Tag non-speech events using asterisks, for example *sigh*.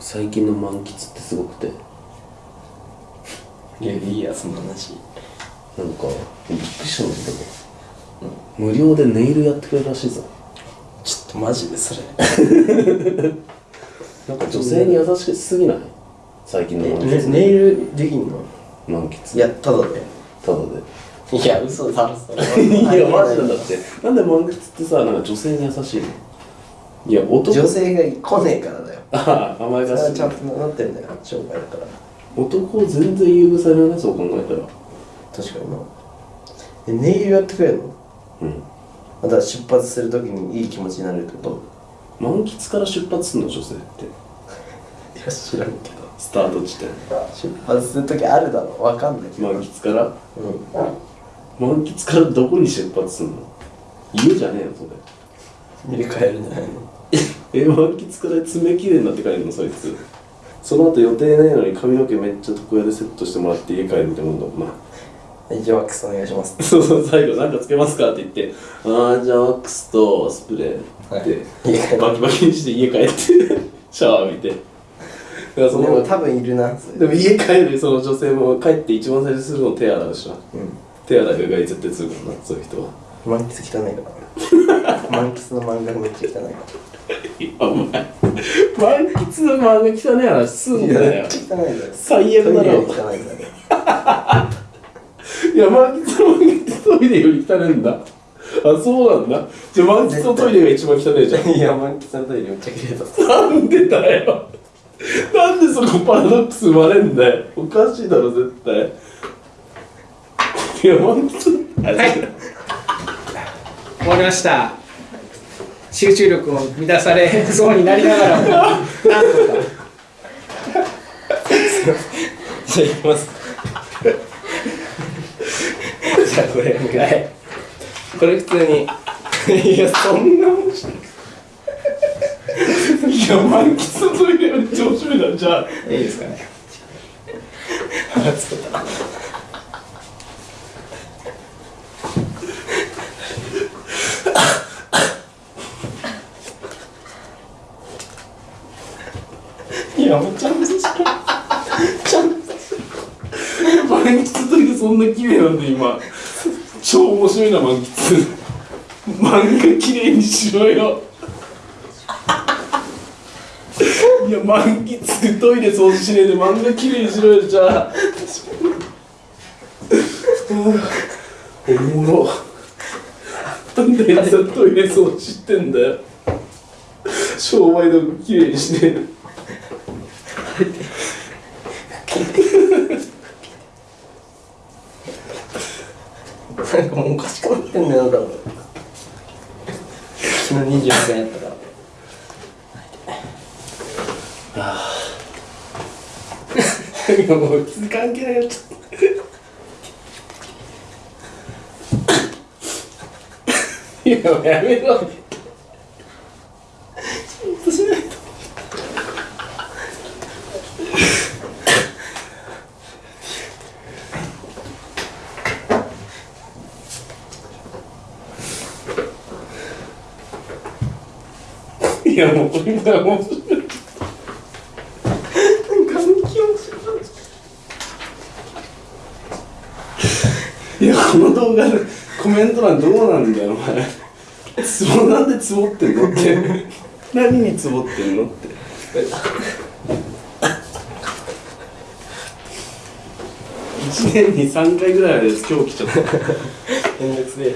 最近の満喫ってすごくて。いやいいやその話。なんかびっくりしたんだけど、無料でネイルやってくれるらしいぞ。ちょっとマジでそれ。*laughs* なんか女性に優しすぎない？最近の満ね喫、ネイルできんの？満喫。いやただで。ただで。いや嘘だろそれ *laughs* いやマジなんだって。なんで満喫ってさなんか女性に優しいの？いや男女性が来ねえからだよ。*laughs* ああ甘やそれかしちゃんとなってるんだよ商売だから。男を全然優遇されないねそう考えたら。確かにな。えネイルやってくれるの？うん。また出発するときにいい気持ちになるってこ満喫から出発するの女性って。と *laughs* いや知らんけど。スタート地点。出発するときあるだろ。わかんないけど。満喫から？うん。満喫からどこに出発するの？家じゃねえよそれ。入れ替えるんじゃないの？え満喫から爪切れになって帰るのそいつ。その後予定ないのに髪の毛めっちゃ床屋でセットしてもらって家帰るみたいなもんだもんな。はいじゃあワックスお願いします。*laughs* そうそう最後なんかつけますかって言ってああじゃあワックスとスプレーって、はい。バキバキにして家帰ってシャワー浴びて。でも多分いるなでも家帰るその女性も帰って一番最初にするの手洗うでしょ。うん。手洗いうがい絶対するからなそういう人は。満喫汚いから満喫の漫画めっちゃ汚いお前満喫の漫画汚ねえ話すんだよ。最悪だろいや満喫の漫画ってトイレより汚いんだ。あそうなんだ。じゃあ満喫のトイレが一番汚いじゃん。いや満喫のトイレめっちゃ綺麗だなんでだよ。なんでそこパラドックス生まれんだよ。おかしいだろ絶対。いや満喫はい終わりました。集中力を乱されそうになりながらもなんとか。じゃあ行きますじゃあこれはい。これ普通に。いやそんな面白い。いや満喫のトイレより調子目だじゃあ。いいですかね。腹つけたやもうちゃんとしろちゃん。と満喫のトイレそんな綺麗なんで今。超面白いな満喫漫画綺麗にしろよ。いや満喫トイレ掃除しねえで漫画綺麗にしろよじゃあ。おもろ。なんであいつはトイレ掃除してんだよ。商売道具綺麗にしねえ。なんかもうおかしくなってんだよ多分。昨日24回やったから。いやもう関係ないよちょっといやもうやめろ。いやもうこれが面白いいやこの動画でコメント欄どうなんだよお前。ツボなんでツボってんのって。何にツボってんのって。1年に3回ぐらいまで今日来ちゃった。めんどくせえ